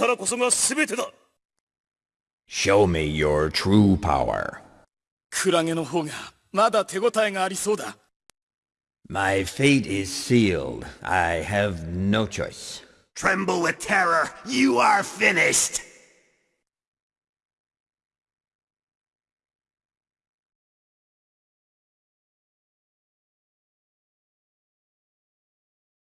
力こそが全てだ Show me your true power. クラゲの方がまだ手応えがありそうだ My fate is sealed. I have no choice. Tremble with terror. You are finished.